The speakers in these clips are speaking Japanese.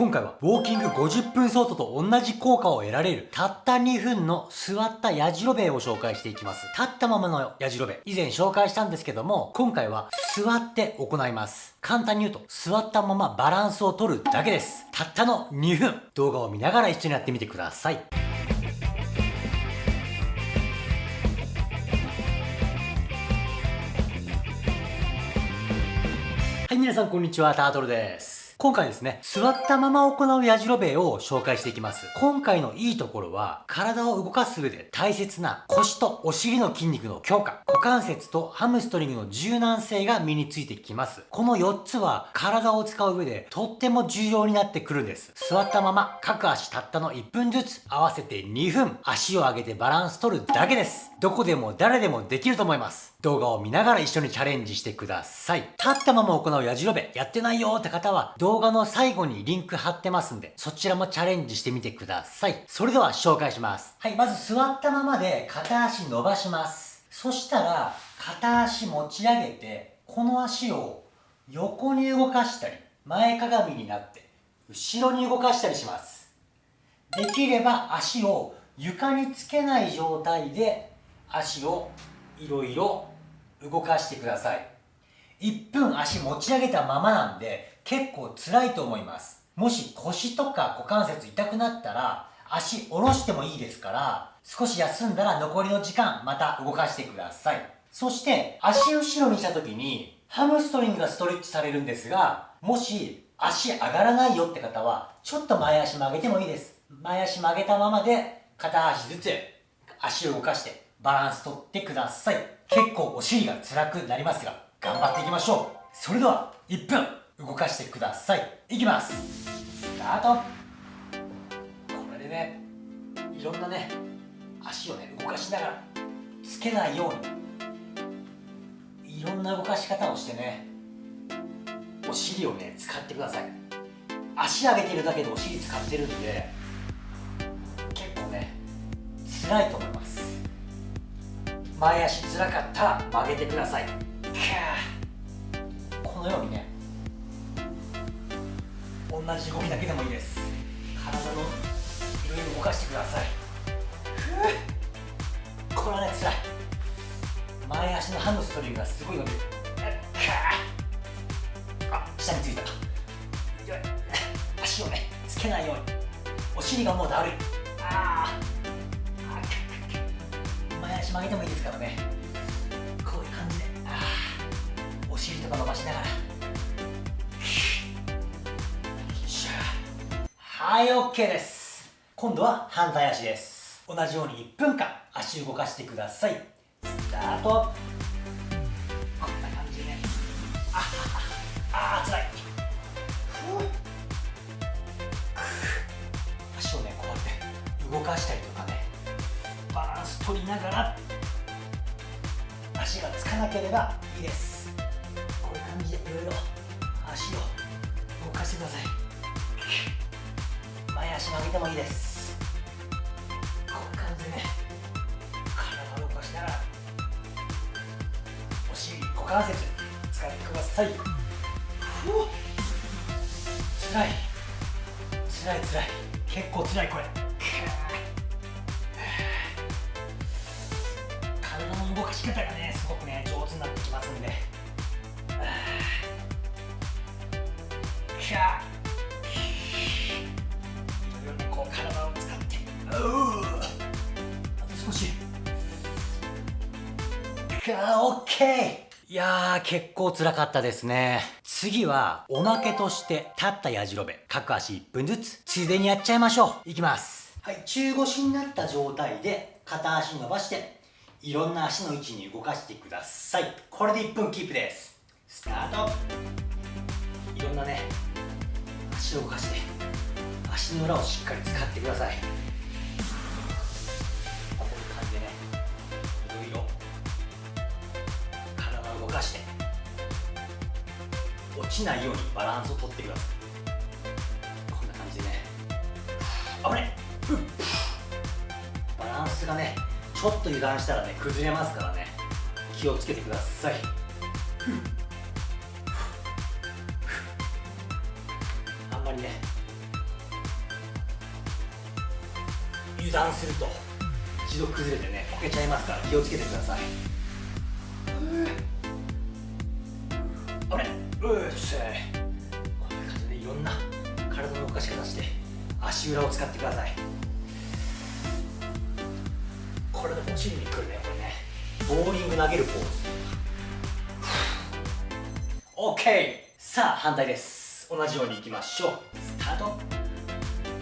今回はウォーキング50分ソートと同じ効果を得られるたった2分の座ったやじろべえを紹介していきます。立ったままのやじろべえ。以前紹介したんですけども、今回は座って行います。簡単に言うと、座ったままバランスを取るだけです。たったの2分。動画を見ながら一緒にやってみてください。はい、皆さんこんにちは、タートルです。今回ですね、座ったまま行うやじろべえを紹介していきます。今回のいいところは、体を動かす上で大切な腰とお尻の筋肉の強化、股関節とハムストリングの柔軟性が身についてきます。この4つは体を使う上でとっても重要になってくるんです。座ったまま各足たったの1分ずつ合わせて2分足を上げてバランス取るだけです。どこでも誰でもできると思います。動画を見ながら一緒にチャレンジしてください。立ったまま行うやじろべやってないよって方は動画の最後にリンク貼ってますんで、そちらもチャレンジしてみてください。それでは紹介します。はい、まず座ったままで片足伸ばします。そしたら、片足持ち上げて、この足を横に動かしたり、前かがみになって、後ろに動かしたりします。できれば足を床につけない状態で足をいろいろ動かしてください。1分足持ち上げたままなんで結構辛いと思います。もし腰とか股関節痛くなったら足下ろしてもいいですから少し休んだら残りの時間また動かしてください。そして足後ろにした時にハムストリングがストレッチされるんですがもし足上がらないよって方はちょっと前足曲げてもいいです。前足曲げたままで片足ずつ足を動かしてバランスとってください。結構お尻が辛くなりますが頑張っていきましょう。それでは1分動かしてください。いきます。スタート。これでねいろんなね足をね動かしながらつけないようにいろんな動かし方をしてねお尻をね使ってください。足上げてるだけでお尻使ってるんで結構ね辛いと思います。前足つらかったら曲げてください。このようにね同じ動きだけでもいいです。体のいろいろ動かしてください。これはねつらい。前足のハムストリングがすごい伸びる。あ下についた。足をねつけないように。お尻がもうだるい。ああ足曲げてもいいですからね。こういう感じで。お尻とか伸ばしながら。はい OK です。今度は反対足です。同じように1分間足動かしてください。スタート。こんな感じで。ねああつらい。足をねこうやって動かしたりとかねバランス取りながら足がつかなければいいです。こういう感じでいろいろ足を動かしてください。前足曲げてもいいです。こういう感じでね体を動かしながらお尻股関節使ってください。つらい。つらいつらい。結構つらいこれ。動かし方がねすごくね上手になってきますんで。キャーいろいろこう体を使って。あと少し。キャーオッケー。いやー結構辛かったですね。次はおまけとして立ったやじろべ各足1分ずつ。ついでにやっちゃいましょう。いきます。はい中腰になった状態で片足伸ばして。いろんな足の位置に動かしてください。これで1分キープです。スタート。いろんなね足を動かして足の裏をしっかり使ってください。こういう感じでねいろいろ体を動かして落ちないようにバランスをとってください。こんな感じでね。危ねバランスがねちょっと油断したらね崩れますからね。気をつけてください。あんまりね油断すると一度崩れてねこけちゃいますから気をつけてください。あれうっせこんな感じでいろんな体の動かし方して足裏を使ってくださいこれでお尻にくるねこれねボーリング投げるポーズ。OK さあ反対です。同じようにいきましょう。スタート。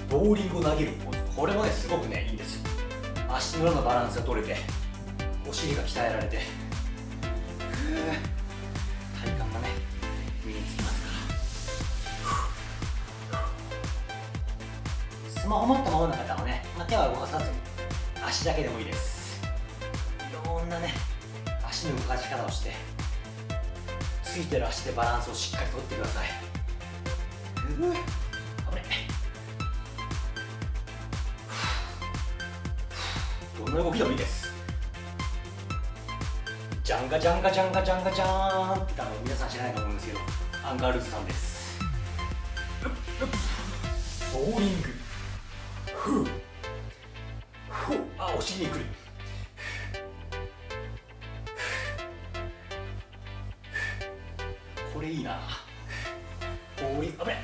ボーリングを投げるポーズ。これもねすごくねいいんです。足の裏のバランスが取れてお尻が鍛えられて。体幹がね身につきますから。スマホ持ったままの方はね、まあ、手は動かさずに足だけでもいいです。いろんなね足の動かし方をしてついてる足でバランスをしっかりとってください。危ねどんな動きでもいいです。ジャンガジャンガジャンガジャンガジャーンってあの皆さん知らないと思うんですけどアンガールズさんです。ボーリング。ふうあお尻にくる。これいいな。ボーリングあぶね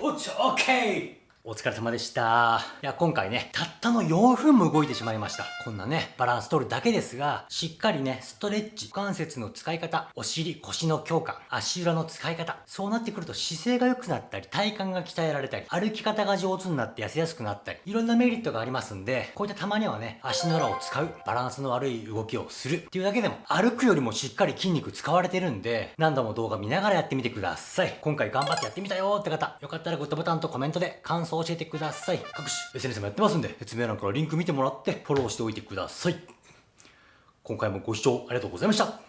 おっちオッケーお疲れ様でした。いや、今回ね、たったの4分も動いてしまいました。こんなね、バランス取るだけですが、しっかりね、ストレッチ、股関節の使い方、お尻、腰の強化、足裏の使い方、そうなってくると姿勢が良くなったり、体幹が鍛えられたり、歩き方が上手になって痩せやすくなったり、いろんなメリットがありますんで、こういったたまにはね、足の裏を使う、バランスの悪い動きをするっていうだけでも、歩くよりもしっかり筋肉使われてるんで、何度も動画見ながらやってみてください。今回頑張ってやってみたよって方、よかったらグッドボタンとコメントで感想教えてください。各種 SNS もやってますんで、説明欄からリンク見てもらってフォローしておいてください。今回もご視聴ありがとうございました。